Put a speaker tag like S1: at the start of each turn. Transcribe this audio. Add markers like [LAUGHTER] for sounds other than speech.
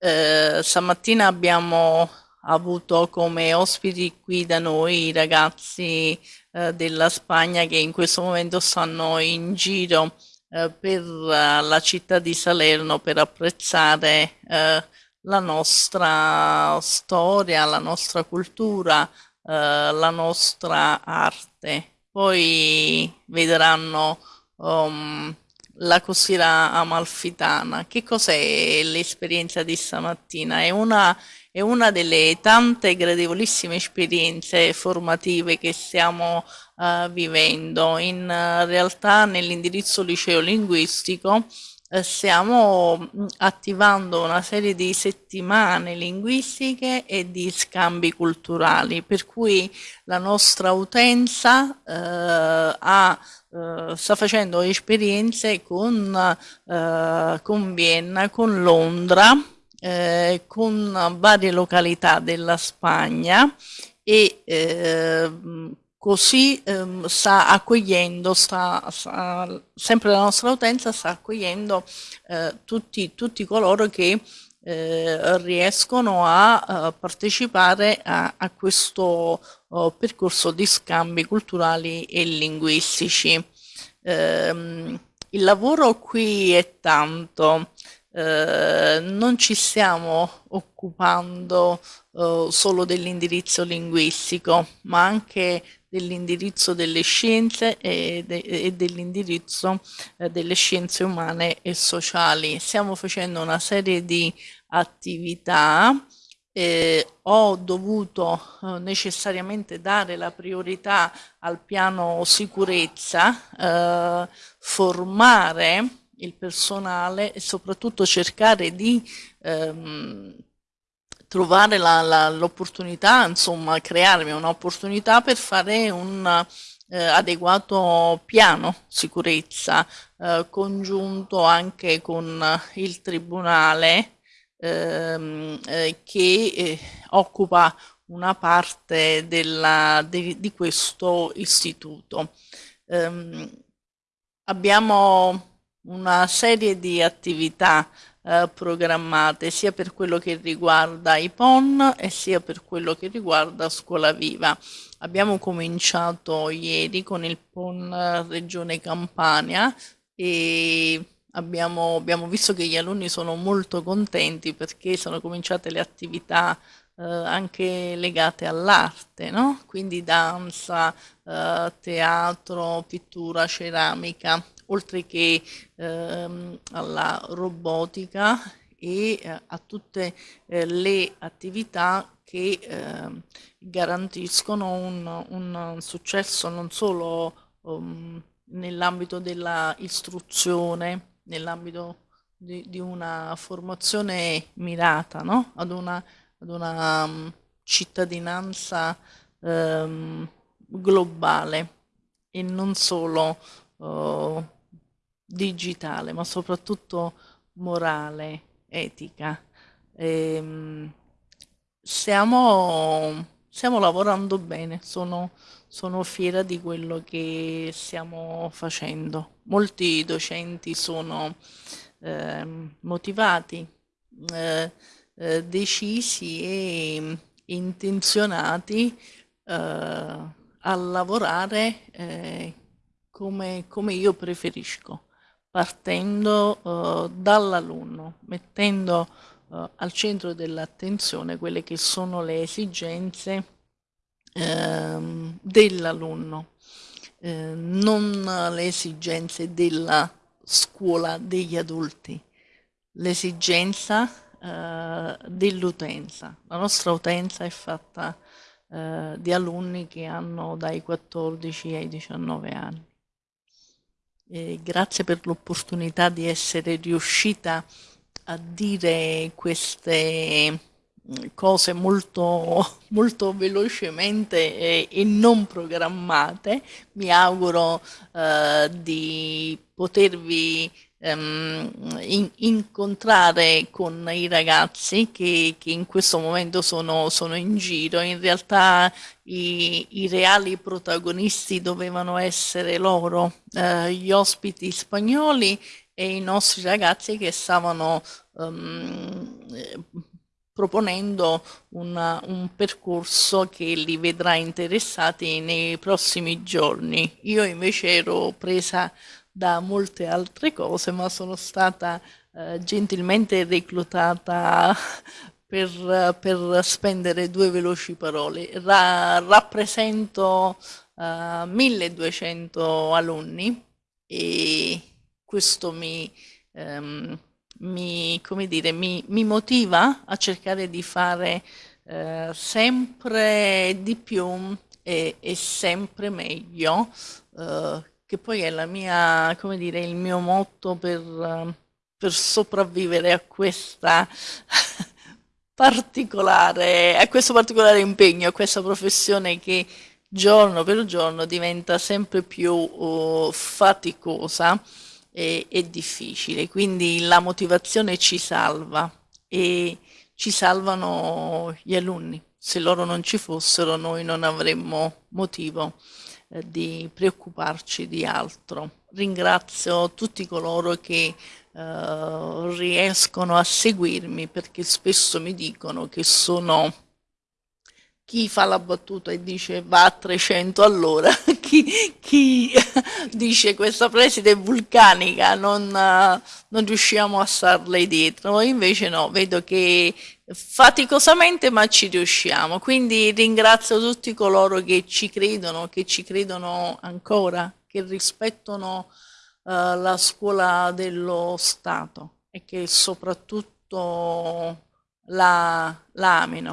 S1: Eh, stamattina abbiamo avuto come ospiti qui da noi i ragazzi eh, della Spagna che in questo momento stanno in giro eh, per uh, la città di Salerno per apprezzare eh, la nostra storia, la nostra cultura, eh, la nostra arte. Poi vedranno um, la costiera amalfitana. Che cos'è l'esperienza di stamattina? È una, è una, delle tante gradevolissime esperienze formative che stiamo uh, vivendo. In uh, realtà nell'indirizzo liceo linguistico stiamo attivando una serie di settimane linguistiche e di scambi culturali, per cui la nostra utenza ha Uh, sta facendo esperienze con, uh, con Vienna, con Londra, uh, con varie località della Spagna e così um, sta accogliendo, sta, sta, sempre la nostra utenza sta accogliendo tutti, tutti coloro che eh, riescono a, a partecipare a, a questo oh, percorso di scambi culturali e linguistici. Eh, il lavoro qui è tanto, eh, non ci stiamo occupando eh, solo dell'indirizzo linguistico, ma anche dell'indirizzo delle scienze e, de e dell'indirizzo eh, delle scienze umane e sociali. Stiamo facendo una serie di attività eh, ho dovuto eh, necessariamente dare la priorità al piano sicurezza, eh, formare il personale e soprattutto cercare di ehm, trovare l'opportunità, insomma crearmi un'opportunità per fare un eh, adeguato piano sicurezza eh, congiunto anche con il Tribunale ehm, eh, che eh, occupa una parte della, de, di questo istituto. Um, abbiamo una serie di attività eh, programmate sia per quello che riguarda i PON e sia per quello che riguarda Scuola Viva. Abbiamo cominciato ieri con il PON Regione Campania e abbiamo, abbiamo visto che gli alunni sono molto contenti perché sono cominciate le attività eh, anche legate all'arte, no? quindi danza, eh, teatro, pittura, ceramica, oltre che ehm, alla robotica e eh, a tutte eh, le attività che ehm, garantiscono un, un, successo non solo um, nell'ambito dell'istruzione, nell'ambito di, di, una formazione mirata no? ad una, ad una um, cittadinanza um, globale e non solo uh, digitale, ma soprattutto morale, etica. E, um, stiamo, stiamo lavorando bene, sono sono fiera di quello che stiamo facendo. Molti docenti sono eh, motivati, eh, decisi e intenzionati eh, a lavorare eh, come, come, io preferisco, partendo eh, dall'alunno, mettendo al centro dell'attenzione quelle che sono le esigenze ehm, dell'alunno, eh, non le esigenze della scuola degli adulti, l'esigenza eh, dell'utenza. La nostra utenza è fatta eh, di alunni che hanno dai 14 ai 19 anni. E grazie per l'opportunità di essere riuscita a dire queste cose molto, molto velocemente e, e, non programmate. Mi auguro eh, di potervi ehm, in, incontrare con i ragazzi che, che in questo momento sono, sono, in giro. In realtà i, i, reali protagonisti dovevano essere loro, eh, gli ospiti spagnoli e i nostri ragazzi che stavano um, proponendo una, un percorso che li vedrà interessati nei prossimi giorni. Io invece ero presa da molte altre cose, ma sono stata eh, gentilmente reclutata [LAUGHS] per, per, spendere due veloci parole. Ra, rappresento uh, 1200 alunni e questo mi, um, mi, dire, mi, mi, motiva a cercare di fare uh, sempre di più e, e sempre meglio, uh, che poi è mia, dire, il mio motto per, per sopravvivere a questa [LAUGHS] particolare, a questo particolare impegno, a questa professione che giorno per giorno diventa sempre più uh, faticosa e, e, difficile. Quindi la motivazione ci salva e ci salvano gli alunni. Se loro non ci fossero noi non avremmo motivo eh, di preoccuparci di altro. Ringrazio tutti coloro che eh, riescono a seguirmi perché spesso mi dicono che sono chi fa la battuta e dice va a 300 all'ora, [LAUGHS] chi, chi [LAUGHS] dice questa preside è vulcanica, non, non, riusciamo a starle dietro, invece no, vedo che faticosamente ma ci riusciamo, quindi ringrazio tutti coloro che ci credono, che ci credono ancora, che rispettano uh, la scuola dello Stato e che soprattutto la, la amino.